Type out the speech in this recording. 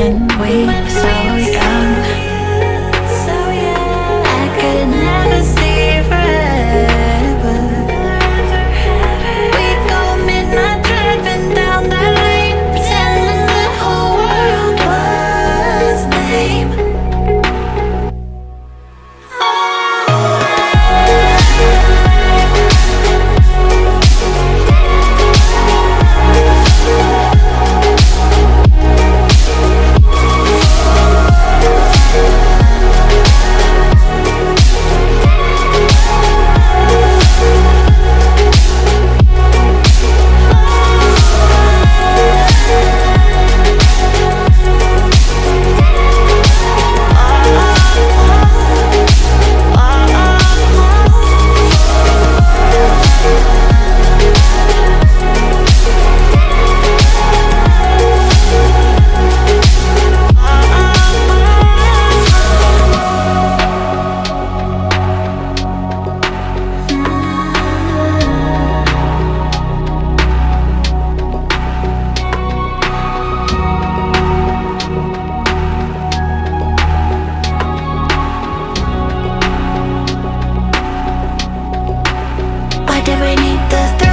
and weak, so we que viniste